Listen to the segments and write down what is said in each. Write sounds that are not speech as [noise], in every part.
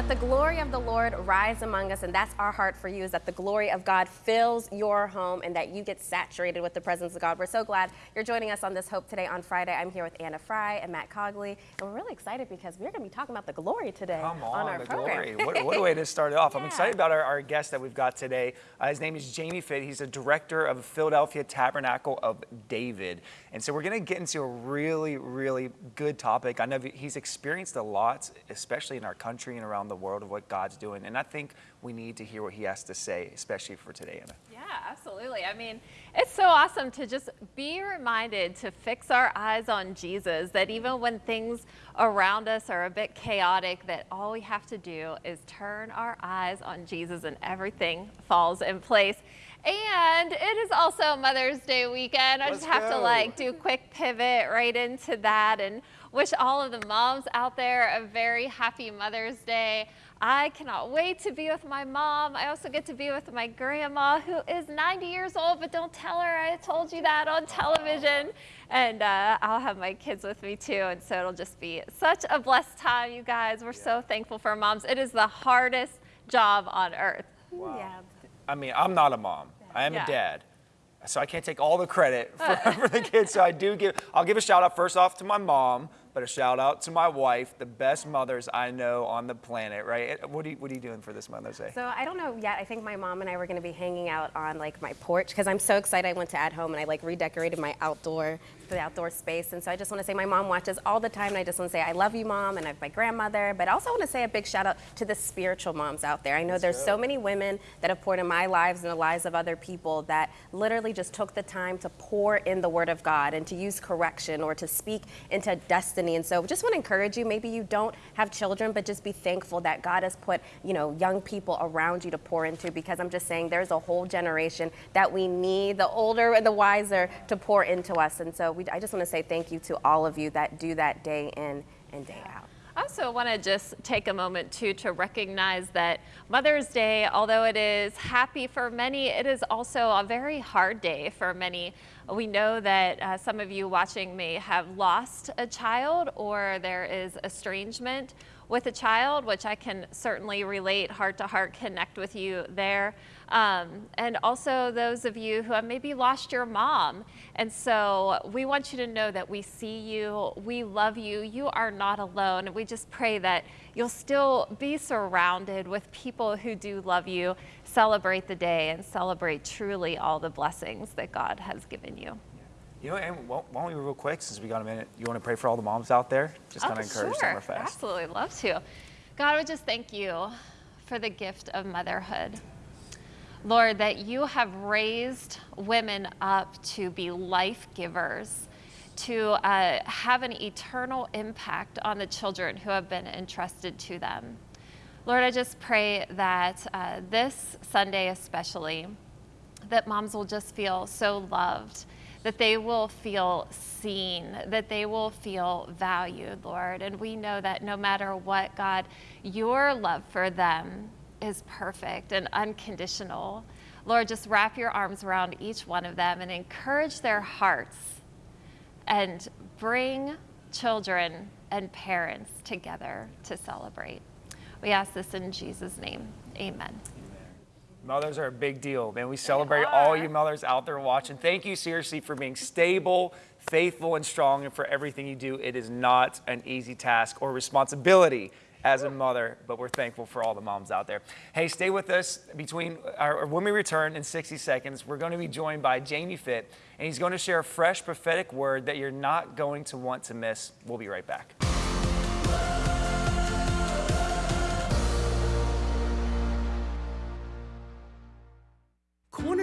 let the glory of the Lord rise among us. And that's our heart for you is that the glory of God fills your home and that you get saturated with the presence of God. We're so glad you're joining us on this Hope Today on Friday. I'm here with Anna Fry and Matt Cogley. And we're really excited because we're going to be talking about the glory today Come on, on, our the program. glory. What, what a way to start it off. I'm [laughs] excited about our, our guest that we've got today. Uh, his name is Jamie Fitt. He's a director of Philadelphia Tabernacle of David. And so we're going to get into a really, really good topic. I know he's experienced a lot, especially in our country and around the world, of what God's doing. And I think we need to hear what he has to say, especially for today, Anna. Yeah, absolutely. I mean, it's so awesome to just be reminded to fix our eyes on Jesus, that even when things around us are a bit chaotic, that all we have to do is turn our eyes on Jesus and everything falls in place. And it is also Mother's Day weekend. I Let's just have to like do a quick pivot right into that and wish all of the moms out there a very happy Mother's Day. I cannot wait to be with my mom. I also get to be with my grandma, who is 90 years old, but don't tell her I told you that on television. And uh, I'll have my kids with me too. And so it'll just be such a blessed time, you guys. We're so thankful for moms. It is the hardest job on earth. Yeah. I mean, I'm not a mom. I am Yeah. a dad. So I can't take all the credit for, [laughs] for the kids. So I do give, I'll give a shout out first off to my mom, but a shout out to my wife, the best mothers I know on the planet, right? Eh, what are you, what are you doing for this Mother's Day? So I don't know yet. I think my mom and I were going to be hanging out on like my porch because I'm so excited. I went to at home and I like redecorated my outdoor the outdoor space. And so I just want to say my mom watches all the time and I just want to say I love you mom and I have my grandmother, but I also want to say a big shout out to the spiritual moms out there. I know there's so many women that have poured in my lives and the lives of other people that literally just took the time to pour in the word of God and to use correction or to speak into destiny. And so just want to encourage you, maybe you don't have children, but just be thankful that God has put, you know, young people around you to pour into because I'm just saying there's a whole generation that we need, the older and the wiser, to pour into us. And so we, I just want to say thank you to all of you that do that day in and day out. I also want to just take a moment too to recognize that Mother's Day, although it is happy for many, it is also a very hard day for many. We know that uh, some of you watching may have lost a child or there is estrangement with a child, which I can certainly relate heart to heart, connect with you there. Um, and also those of you who have maybe lost your mom. And so we want you to know that we see you, we love you, you are not alone. And we just pray that you'll still be surrounded with people who do love you, celebrate the day, and celebrate truly all the blessings that God has given you. You know, and why don't we real quick, since we got a minute, you want to pray for all the moms out there? Just kind of encourage them real fast. Oh, Absolutely, love to. God, we just thank you for the gift of motherhood. Lord, that you have raised women up to be life givers, to uh, have an eternal impact on the children who have been entrusted to them. Lord, I just pray that uh, this Sunday, especially, that moms will just feel so loved, that they will feel seen, that they will feel valued, Lord. And we know that no matter what, God, your love for them is perfect and unconditional. Lord, just wrap your arms around each one of them and encourage their hearts and bring children and parents together to celebrate. We ask this in Jesus' name. Amen. Mothers are a big deal, man. We celebrate all you mothers out there watching. Thank you seriously for being stable, faithful, and strong, and for everything you do. It is not an easy task or responsibility as a mother, but we're thankful for all the moms out there. Hey, stay with us between or when we return in 60 seconds. We're going to be joined by Jamie Fitt, and he's going to share a fresh prophetic word that you're not going to want to miss. We'll be right back.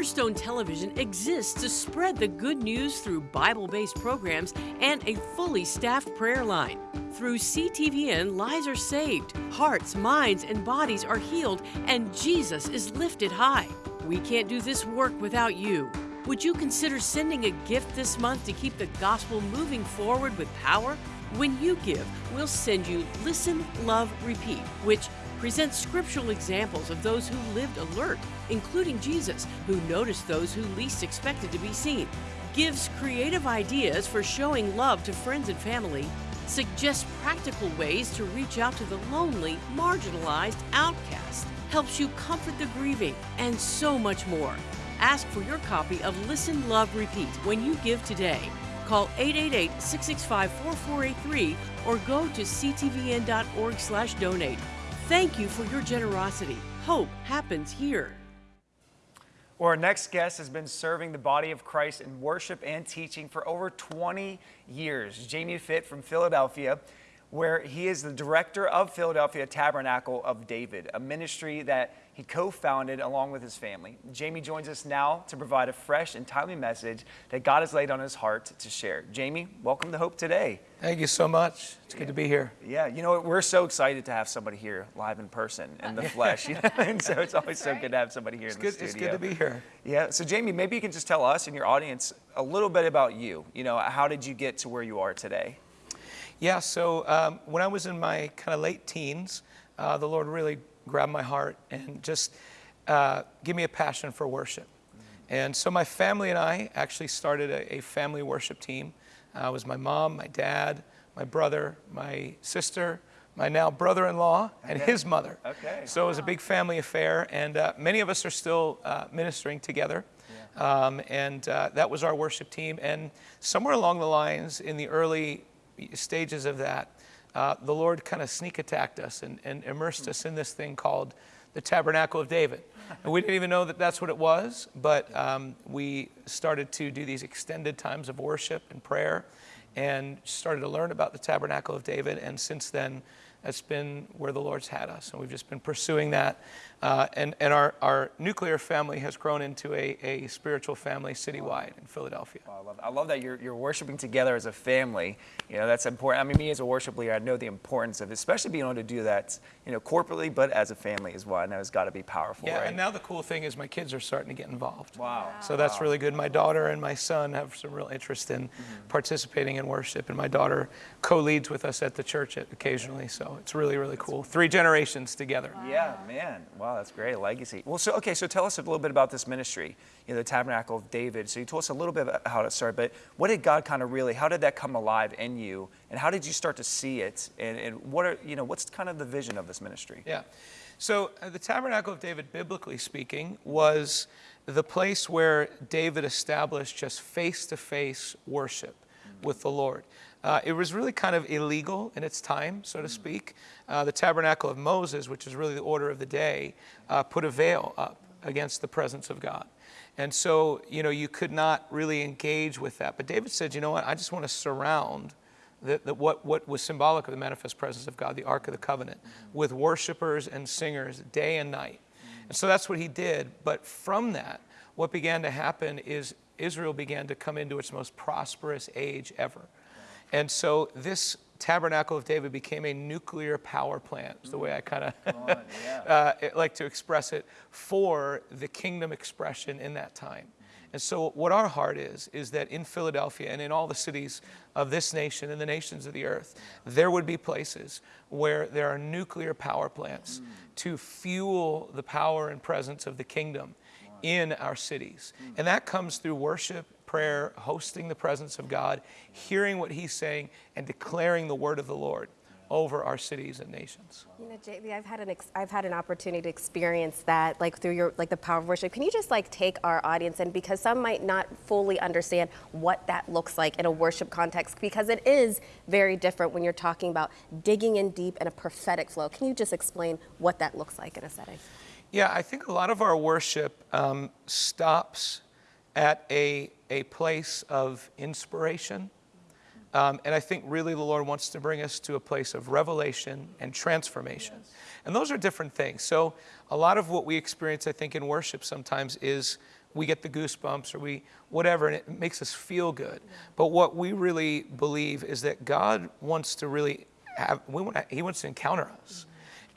Cornerstone Television exists to spread the good news through Bible based programs and a fully staffed prayer line. Through CTVN, lives are saved, hearts, minds, and bodies are healed, and Jesus is lifted high. We can't do this work without you. Would you consider sending a gift this month to keep the gospel moving forward with power? When you give, we'll send you Listen, Love, Repeat, which presents scriptural examples of those who lived alert, including Jesus, who noticed those who least expected to be seen, gives creative ideas for showing love to friends and family, suggests practical ways to reach out to the lonely, marginalized outcast, helps you comfort the grieving, and so much more. Ask for your copy of Listen, Love, Repeat when you give today. Call 888-665-4483 or go to ctvn.org/donate. Thank you for your generosity. Hope happens here. Well, our next guest has been serving the body of Christ in worship and teaching for over 20 years. Jamie Fitt from Philadelphia, where he is the director of Philadelphia Tabernacle of David, a ministry that he co founded along with his family. Jamie joins us now to provide a fresh and timely message that God has laid on his heart to share. Jamie, welcome to Hope Today. Thank you so much. It's good to be here. Yeah, you know? We're so excited to have somebody here live in person, in the [laughs] flesh. You know? and so it's always so good to have somebody here It's in good, the it's good to be here. Yeah. So Jamie, maybe you can just tell us and your audience a little bit about you. You know, how did you get to where you are today? Yeah, so um, when I was in my kind of late teens, uh, the Lord really grabbed my heart and just uh, gave me a passion for worship. And so my family and I actually started a, a family worship team. Uh, it was my mom, my dad, my brother, my sister, my now brother-in-law, and his mother. Okay. So it was a big family affair, and uh, many of us are still uh, ministering together. Um, and uh, that was our worship team. And somewhere along the lines, in the early stages of that, uh, the Lord kind of sneak attacked us and, and immersed us in this thing called the Tabernacle of David. And we didn't even know that that's what it was, but um, we started to do these extended times of worship and prayer and started to learn about the Tabernacle of David. And since then, that's been where the Lord's had us. And we've just been pursuing that. Uh, and and our, our nuclear family has grown into a, a spiritual family citywide in Philadelphia. Well, I love, I love that you're, you're worshiping together as a family. You know, that's important. I mean, me as a worship leader, I know the importance of, especially being able to do that, you know, corporately, but as a family as well. I know it's got to be powerful, Yeah, right? and now the cool thing is my kids are starting to get involved. Wow. So that's really good. My daughter and my son have some real interest in participating in worship, and my daughter co-leads with us at the church occasionally. So it's really, really cool. Three generations together. Yeah, man. Wow, that's great. A legacy. Well, so, okay, so tell us a little bit about this ministry, you know, the Tabernacle of David. So you told us a little bit about how it started, but what did God kind of really, how did that come alive in you? And how did you start to see it? And, and what are, you know, what's kind of the vision of this ministry? Yeah. So uh, the Tabernacle of David, biblically speaking, was the place where David established just face-to-face worship with the Lord. Uh, it was really kind of illegal in its time, so to speak. Uh, the Tabernacle of Moses, which is really the order of the day, uh, put a veil up against the presence of God. And so, you know, you could not really engage with that. But David said, you know what, I just want to surround the, the, what, what was symbolic of the manifest presence of God, the Ark of the Covenant, with worshipers and singers day and night. And so that's what he did. But from that, what began to happen is Israel began to come into its most prosperous age ever. And so this tabernacle of David became a nuclear power plant, is the way I kind of [laughs] uh, like to express it, for the kingdom expression in that time. And so, what our heart is, is that in Philadelphia and in all the cities of this nation and the nations of the earth, there would be places where there are nuclear power plants to fuel the power and presence of the kingdom in our cities. And that comes through worship, prayer, hosting the presence of God, hearing what He's saying, and declaring the word of the Lord over our cities and nations. You know, JB, I've had an ex- I've had an opportunity to experience that, like through your like the power of worship. Can you just like take our audience and because some might not fully understand what that looks like in a worship context, because it is very different when you're talking about digging in deep in a prophetic flow. Can you just explain what that looks like in a setting? Yeah, I think a lot of our worship um, stops at a, a place of inspiration. Um, and I think really the Lord wants to bring us to a place of revelation and transformation. And those are different things. So, a lot of what we experience, I think, in worship sometimes is we get the goosebumps or we whatever, and it makes us feel good. But what we really believe is that God wants to really have, we want to, He wants to encounter us.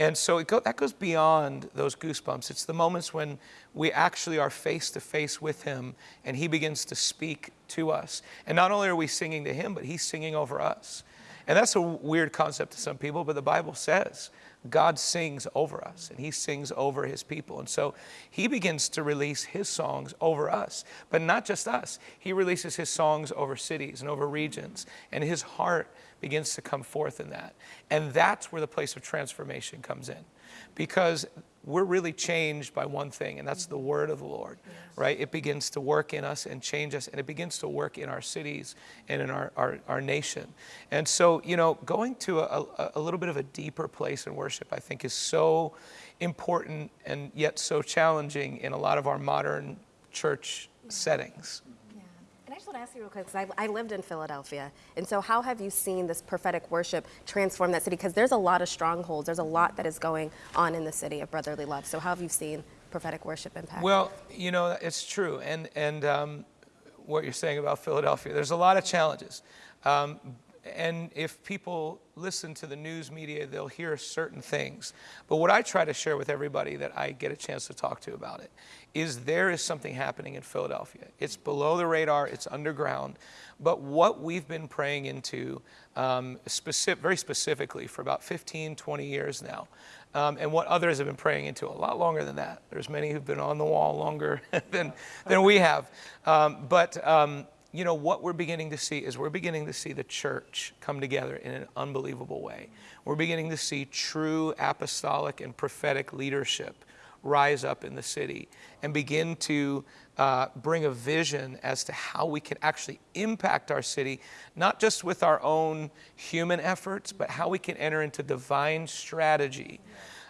And so go, that goes beyond those goosebumps. It's the moments when we actually are face to face with Him and He begins to speak to us. And not only are we singing to Him, but He's singing over us. And that's a weird concept to some people, but the Bible says God sings over us and he sings over his people. And so he begins to release his songs over us, but not just us. He releases his songs over cities and over regions, and his heart begins to come forth in that. And that's where the place of transformation comes in because we're really changed by one thing, and that's the mm-hmm. word of the Lord, right? It begins to work in us and change us, and it begins to work in our cities and in our, our, our nation. And so, you know, going to a, a, a little bit of a deeper place in worship, I think, is so important and yet so challenging in a lot of our modern church mm-hmm. settings. Just want to ask you real quick, because I, I lived in Philadelphia. And so, how have you seen this prophetic worship transform that city? Because there's a lot of strongholds, there's a lot that is going on in the city of brotherly love. So, how have you seen prophetic worship impact? Well, you know, it's true. And, and um, what you're saying about Philadelphia, there's a lot of challenges. Um, and if people listen to the news media, they'll hear certain things. But what I try to share with everybody that I get a chance to talk to about it is there is something happening in Philadelphia. It's below the radar, it's underground. But what we've been praying into um, specific, very specifically for about 15, 20 years now, um, and what others have been praying into a lot longer than that. There's many who've been on the wall longer [laughs] than, than we have. Um, but um, you know, what we're beginning to see is we're beginning to see the church come together in an unbelievable way. We're beginning to see true apostolic and prophetic leadership rise up in the city and begin to uh, bring a vision as to how we can actually impact our city, not just with our own human efforts, but how we can enter into divine strategy.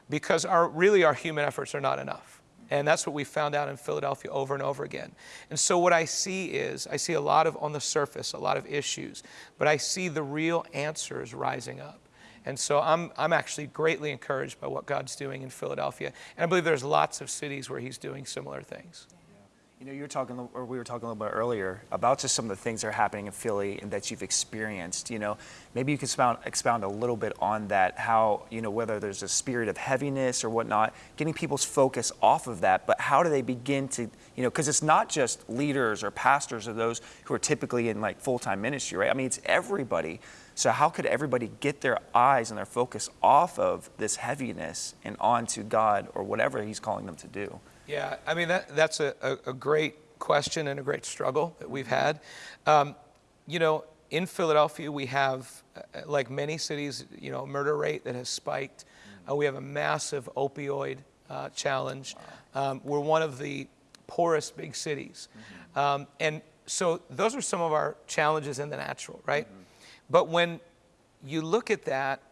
Because our, really, our human efforts are not enough. And that's what we found out in Philadelphia over and over again. And so, what I see is, I see a lot of on the surface, a lot of issues, but I see the real answers rising up. And so I'm, I'm actually greatly encouraged by what God's doing in Philadelphia. And I believe there's lots of cities where He's doing similar things. You know, you were talking, or we were talking a little bit earlier about just some of the things that are happening in Philly and that you've experienced. You know, maybe you could expound, expound a little bit on that. How you know whether there's a spirit of heaviness or whatnot, getting people's focus off of that. But how do they begin to, you know, because it's not just leaders or pastors or those who are typically in like full-time ministry, right? I mean, it's everybody. So how could everybody get their eyes and their focus off of this heaviness and onto God or whatever He's calling them to do? Yeah, I mean, that, that's a, a, a great question and a great struggle that we've had. Um, you know, in Philadelphia, we have, uh, like many cities, you know, murder rate that has spiked. Uh, we have a massive opioid uh, challenge. Um, we're one of the poorest big cities. Um, and so those are some of our challenges in the natural, right? But when you look at that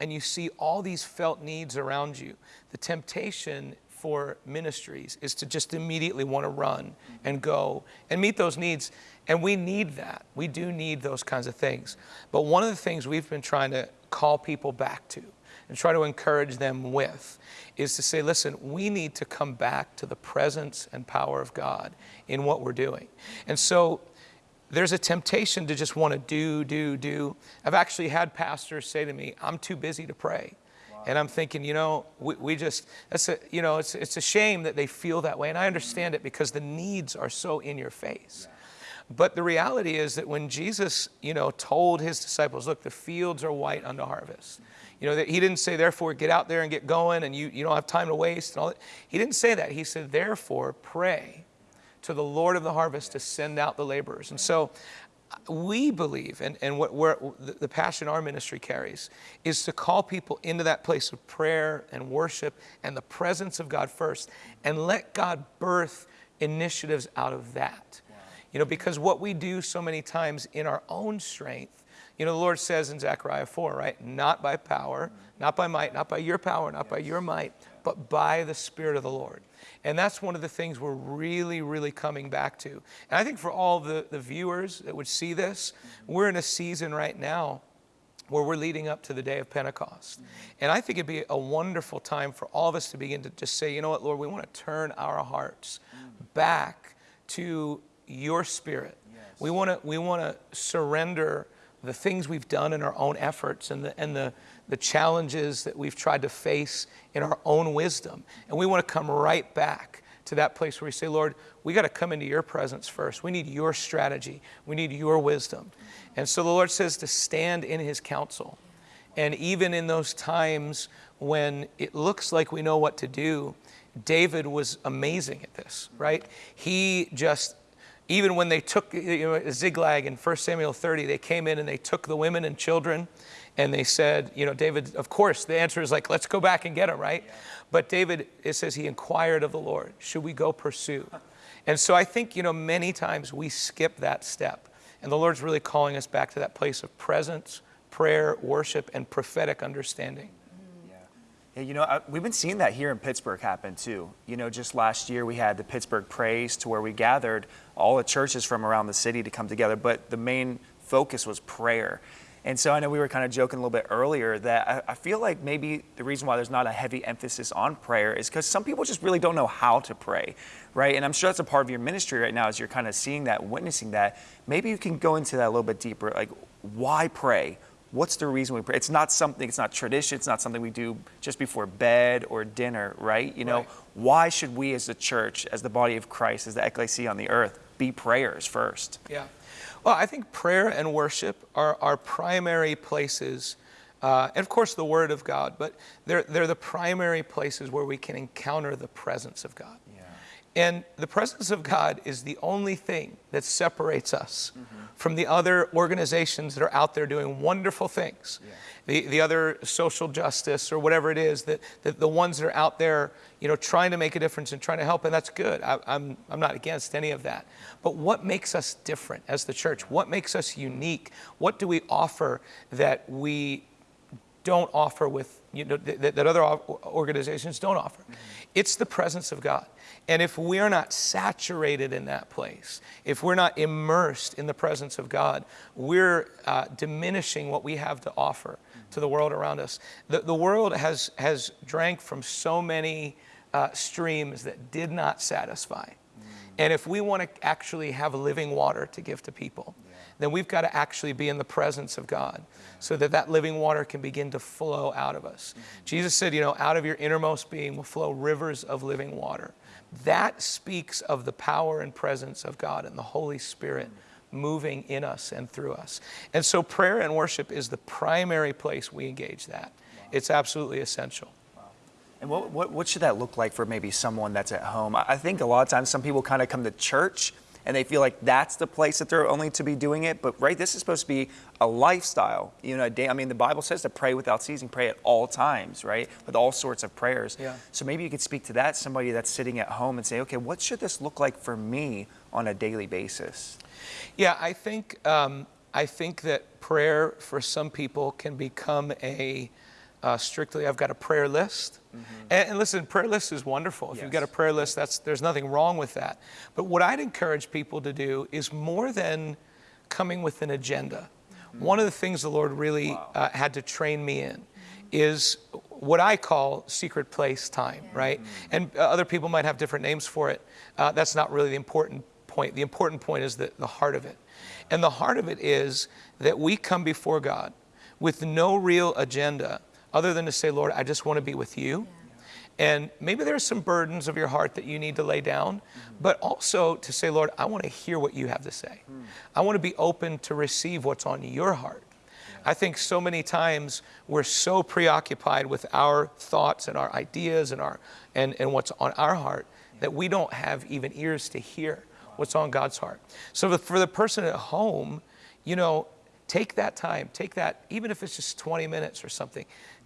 and you see all these felt needs around you, the temptation for ministries is to just immediately want to run and go and meet those needs. And we need that. We do need those kinds of things. But one of the things we've been trying to call people back to and try to encourage them with is to say, listen, we need to come back to the presence and power of God in what we're doing. And so there's a temptation to just want to do, do, do. I've actually had pastors say to me, I'm too busy to pray. And I'm thinking, you know, we, we just, that's a, you know, it's, it's a shame that they feel that way. And I understand it because the needs are so in your face. But the reality is that when Jesus, you know, told his disciples, look, the fields are white unto harvest. You know, that he didn't say, therefore, get out there and get going and you, you don't have time to waste and all that. He didn't say that. He said, therefore, pray to the Lord of the harvest to send out the laborers. And so we believe, and, and what we're, the passion our ministry carries, is to call people into that place of prayer and worship and the presence of God first, and let God birth initiatives out of that. Wow. You know, because what we do so many times in our own strength, you know, the Lord says in Zechariah 4, right? Not by power, mm-hmm. not by might, not by your power, not by your might, but by the Spirit of the Lord. And that's one of the things we're really, really coming back to. And I think for all the, the viewers that would see this, we're in a season right now where we're leading up to the day of Pentecost. And I think it'd be a wonderful time for all of us to begin to just say, you know what, Lord, we want to turn our hearts back to your spirit. Yes. We want to we want to surrender the things we've done in our own efforts and the and the the challenges that we've tried to face in our own wisdom. And we want to come right back to that place where we say, Lord, we got to come into your presence first. We need your strategy, we need your wisdom. And so the Lord says to stand in his counsel And even in those times when it looks like we know what to do, David was amazing at this, right? He just, even when they took you know, Ziklag in 1 Samuel 30, they came in and they took the women and children and they said, you know, David, of course, the answer is like, let's go back and get him, right? But David, it says he inquired of the Lord, should we go pursue? [laughs] And so I think, you know, many times we skip that step. And the Lord's really calling us back to that place of presence, prayer, worship, and prophetic understanding. Mm-hmm. Yeah, you know, I, we've been seeing that here in Pittsburgh happen too. You know, just last year we had the Pittsburgh Praise to where we gathered all the churches from around the city to come together, but the main focus was prayer. And so I know we were kind of joking a little bit earlier that I, I feel like maybe the reason why there's not a heavy emphasis on prayer is because some people just really don't know how to pray, right? And I'm sure that's a part of your ministry right now as you're kind of seeing that, witnessing that. Maybe you can go into that a little bit deeper. Like, why pray? What's the reason we pray? It's not something, it's not tradition, it's not something we do just before bed or dinner, right? You know, Right. why should we as the church, as the body of Christ, as the ecclesia on the earth, be prayers first? Yeah. Well, I think prayer and worship are our primary places, uh, and of course the Word of God, but they're, they're the primary places where we can encounter the presence of God. And the presence of God is the only thing that separates us mm-hmm. from the other organizations that are out there doing wonderful things. The, the other social justice or whatever it is, that, that the ones that are out there, you know, trying to make a difference and trying to help, and that's good. I, I'm, I'm not against any of that. But what makes us different as the church? What makes us unique? What do we offer that we don't offer with you know that, that other organizations don't offer. It's the presence of god. And if we are not saturated in that place if we're not immersed in the presence of god we're uh, diminishing what we have to offer to the world around us. The, the world has has drank from so many uh, streams that did not satisfy. And if we want to actually have living water to give to people, then we've got to actually be in the presence of God so that that living water can begin to flow out of us. Jesus said, you know, out of your innermost being will flow rivers of living water. That speaks of the power and presence of God and the Holy Spirit moving in us and through us. And so prayer and worship is the primary place we engage that. It's absolutely essential. And what, what, what should that look like for maybe someone that's at home? I I think a lot of times some people kind of come to church and they feel like that's the place that they're only to be doing it. But right, this is supposed to be a lifestyle. You know, a day, I mean, the Bible says to pray without ceasing, pray at all times, right? With all sorts of prayers. Yeah. So maybe you could speak to that, somebody that's sitting at home and say, okay, what should this look like for me on a daily basis? Yeah, I think um, I think that prayer for some people can become a uh, strictly. I've got a prayer list, and, and listen, prayer list is wonderful. If you've got a prayer list, that's there's nothing wrong with that. But what I'd encourage people to do is more than coming with an agenda. One of the things the Lord really uh, had to train me in is what I call secret place time, right? And uh, other people might have different names for it. Uh, that's not really the important point. The important point is the, the heart of it. And the heart of it is that we come before God with no real agenda other than to say, Lord, I just want to be with you. And maybe there's some burdens of your heart that you need to lay down, mm-hmm. but also to say, Lord, I want to hear what you have to say. Mm. I want to be open to receive what's on your heart. I think so many times we're so preoccupied with our thoughts and our ideas and, our, and, and what's on our heart that we don't have even ears to hear what's on God's heart. So for- for the person at home, you know, take that time, take that, even if it's just 20 minutes or something,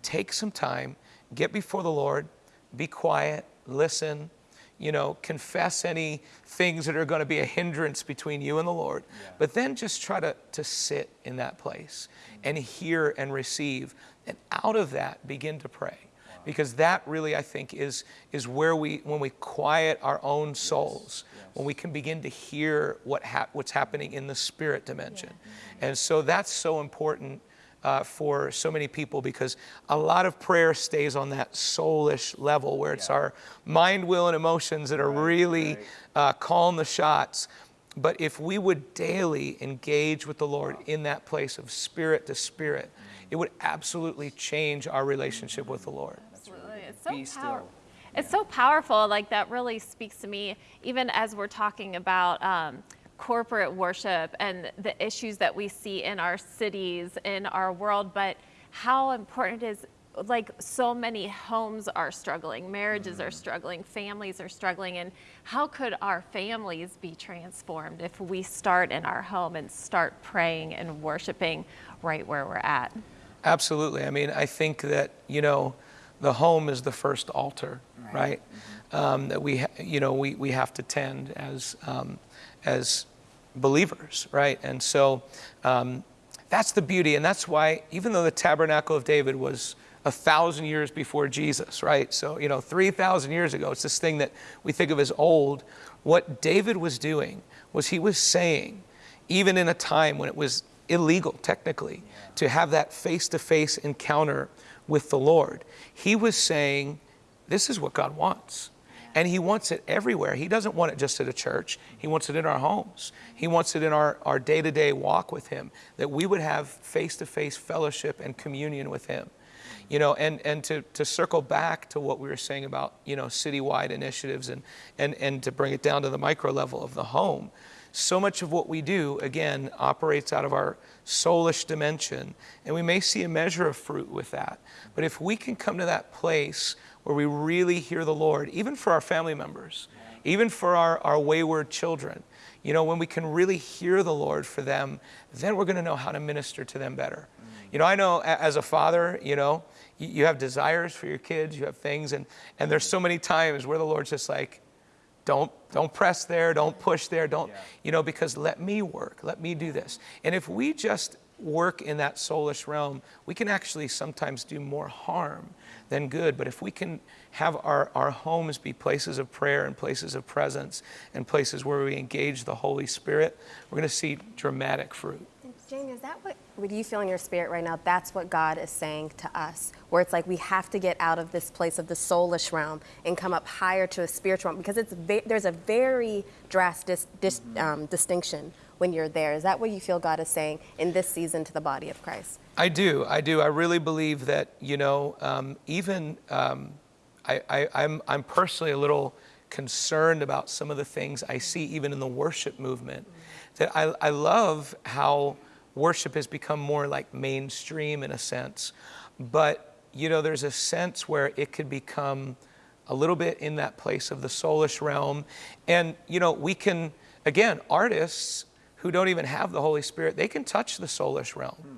take some time, get before the Lord, be quiet, listen, you know, confess any things that are going to be a hindrance between you and the Lord. But then just try to, to sit in that place mm-hmm. and hear and receive. And out of that, begin to pray. Because that really, I think, is, is where we, when we quiet our own souls, when we can begin to hear what hap- what's happening in the spirit dimension. Mm-hmm. And so that's so important uh, for so many people because a lot of prayer stays on that soulish level where it's our mind, will, and emotions that are really uh, calling the shots. But if we would daily engage with the Lord in that place of spirit to spirit, it would absolutely change our relationship with the Lord. Absolutely. It's so Be still. power- It's so powerful. Like that really speaks to me, even as we're talking about um, corporate worship and the issues that we see in our cities, in our world. But how important it is like so many homes are struggling, marriages are mm-hmm. struggling, families are struggling, and how could our families be transformed if we start in our home and start praying and worshiping right where we're at? Absolutely. I mean, I think that, you know, the home is the first altar, right? Mm-hmm. Um, that we, you know, we, we have to tend as, um, as believers, right? And so um, that's the beauty. And that's why, even though the tabernacle of David was a thousand years before Jesus, right? So, you know, 3,000 years ago, it's this thing that we think of as old. What David was doing was he was saying, even in a time when it was illegal, technically, to have that face to face encounter with the Lord, he was saying, This is what God wants. And He wants it everywhere. He doesn't want it just at a church, He wants it in our homes. He wants it in our day to day walk with Him, that we would have face to face fellowship and communion with Him. You know, and, and to, to circle back to what we were saying about, you know, citywide initiatives and, and, and to bring it down to the micro level of the home, so much of what we do, again, operates out of our soulish dimension, and we may see a measure of fruit with that. But if we can come to that place where we really hear the Lord, even for our family members, even for our, our wayward children, you know, when we can really hear the Lord for them, then we're going to know how to minister to them better. Mm. You know, I know as a father, you know, you have desires for your kids, you have things, and, and there's so many times where the Lord's just like, don't, don't press there, don't push there, don't, yeah. you know, because let me work, let me do this. And if we just work in that soulish realm, we can actually sometimes do more harm than good. But if we can have our, our homes be places of prayer and places of presence and places where we engage the Holy Spirit, we're going to see dramatic fruit. Jamie, is that what, what you feel in your spirit right now? That's what God is saying to us, where it's like we have to get out of this place of the soulish realm and come up higher to a spiritual realm because it's there's a very drastic dis, um, distinction when you're there. Is that what you feel God is saying in this season to the body of Christ? I do. I do. I really believe that, you know, um, even um, I, I, I'm, I'm personally a little concerned about some of the things I see even in the worship movement. That I, I love how worship has become more like mainstream in a sense. But, you know, there's a sense where it could become a little bit in that place of the soulish realm. And, you know, we can, again, artists who don't even have the Holy Spirit, they can touch the soulish realm. Hmm.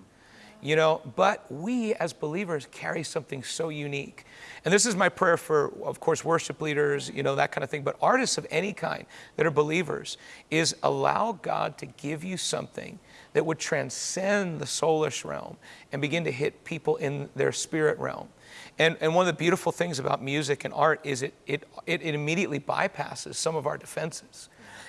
You know, but we as believers carry something so unique. And this is my prayer for, of course, worship leaders, you know, that kind of thing, but artists of any kind that are believers is allow God to give you something that would transcend the soulish realm and begin to hit people in their spirit realm. And, and one of the beautiful things about music and art is it, it, it, immediately bypasses some of our defenses.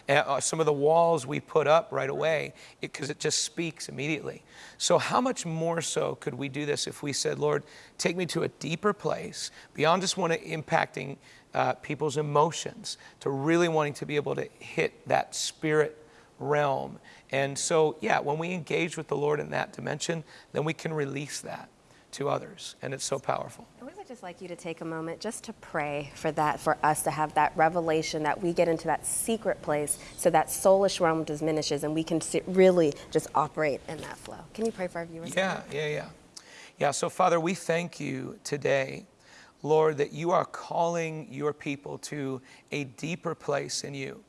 Uh, some of the walls we put up right away because it, it, just speaks immediately. So, how much more so could we do this if we said, Lord, take me to a deeper place beyond just wanting impacting uh, people's emotions to really wanting to be able to hit that spirit realm. And so, yeah, when we engage with the Lord in that dimension, then we can release that to others. And it's so powerful. And we would just like you to take a moment just to pray for that, for us to have that revelation that we get into that secret place so that soulish realm diminishes and we can really just operate in that flow. Can you pray for our viewers? Yeah, yeah, yeah. Yeah, so Father, we thank you today. Lord, that you are calling your people to a deeper place in you.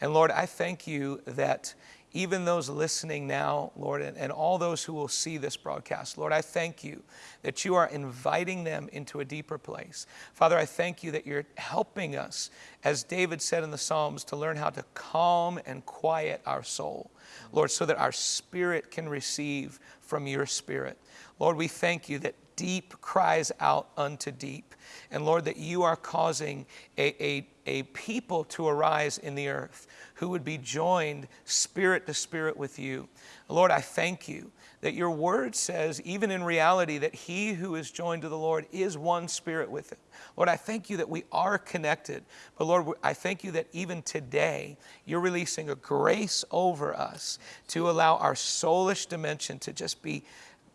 And Lord, I thank you that even those listening now, Lord, and, and, all those who will see this broadcast, Lord, I thank you that you are inviting them into a deeper place. Father, I thank you that you're helping us, as David said in the Psalms, to learn how to calm and quiet our soul, Lord, so that our spirit can receive from your spirit. Lord, we thank you that deep cries out unto deep. And Lord, that you are causing a, a, a people to arise in the earth who would be joined spirit to spirit with you. Lord, I thank you that your word says, even in reality, that he who is joined to the Lord is one spirit with him. Lord, I thank you that we are connected. But Lord, I thank you that even today, you're releasing a grace over us to allow our soulish dimension to just be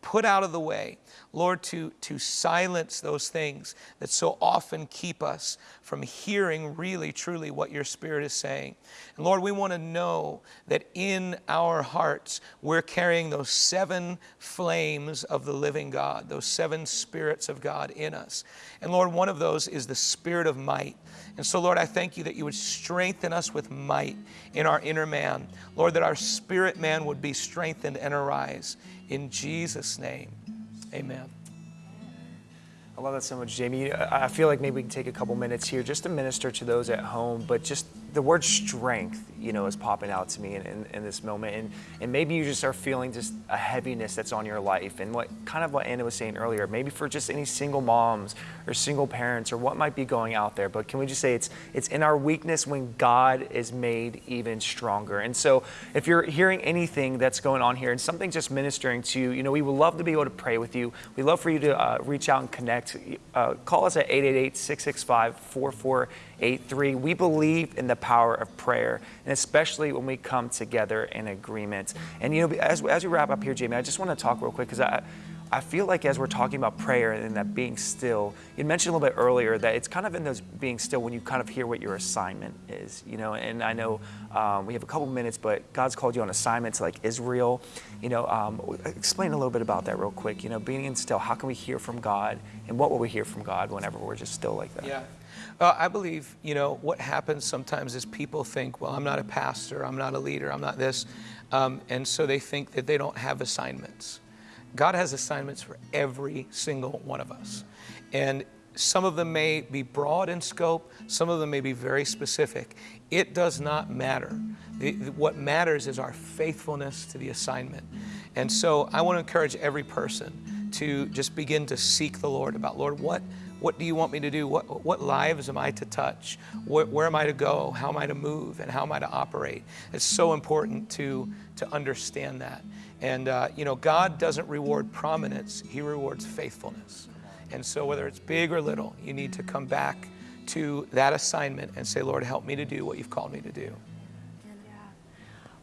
put out of the way. Lord, to, to silence those things that so often keep us from hearing really, truly what your Spirit is saying. And Lord, we want to know that in our hearts, we're carrying those seven flames of the living God, those seven spirits of God in us. And Lord, one of those is the spirit of might. And so, Lord, I thank you that you would strengthen us with might in our inner man. Lord, that our spirit man would be strengthened and arise. In Jesus' name, amen. I love that so much, Jamie. I feel like maybe we can take a couple minutes here just to minister to those at home, but just the word strength, you know, is popping out to me in, in, in, this moment. And, and maybe you just are feeling just a heaviness that's on your life. And what kind of what Anna was saying earlier, maybe for just any single moms or single parents or what might be going out there. But can we just say it's it's in our weakness when God is made even stronger. And so if you're hearing anything that's going on here and something just ministering to you, you know, we would love to be able to pray with you. We'd love for you to uh, reach out and connect. Uh, call us at 888 665 4483. We believe in the power of prayer, and especially when we come together in agreement. And you know, as, as we wrap up here, Jamie, I just want to talk real quick because I. I feel like as we're talking about prayer and that being still, you mentioned a little bit earlier that it's kind of in those being still when you kind of hear what your assignment is, you know. And I know um, we have a couple minutes, but God's called you on assignment to like Israel, you know. Um, explain a little bit about that real quick. You know, being in still, how can we hear from God, and what will we hear from God whenever we're just still like that? Yeah. Uh, I believe, you know, what happens sometimes is people think, well, I'm not a pastor, I'm not a leader, I'm not this. Um, and so they think that they don't have assignments. God has assignments for every single one of us. And some of them may be broad in scope, some of them may be very specific. It does not matter. The, what matters is our faithfulness to the assignment. And so I want to encourage every person to just begin to seek the Lord about, Lord, what, what do you want me to do? What, what lives am I to touch? Where, where am I to go? How am I to move? And how am I to operate? It's so important to, to understand that. And, uh, you know, God doesn't reward prominence, He rewards faithfulness. And so, whether it's big or little, you need to come back to that assignment and say, Lord, help me to do what you've called me to do.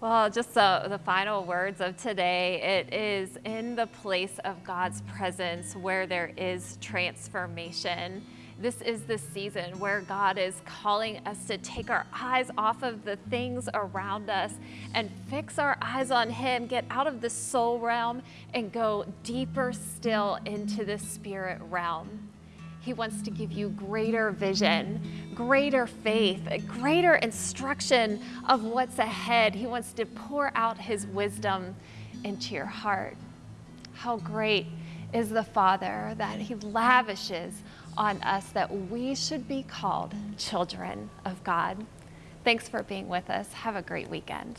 Well, just the, the final words of today. It is in the place of God's presence where there is transformation. This is the season where God is calling us to take our eyes off of the things around us and fix our eyes on Him, get out of the soul realm, and go deeper still into the spirit realm. He wants to give you greater vision, greater faith, greater instruction of what's ahead. He wants to pour out His wisdom into your heart. How great is the Father that He lavishes on us that we should be called children of God. Thanks for being with us. Have a great weekend.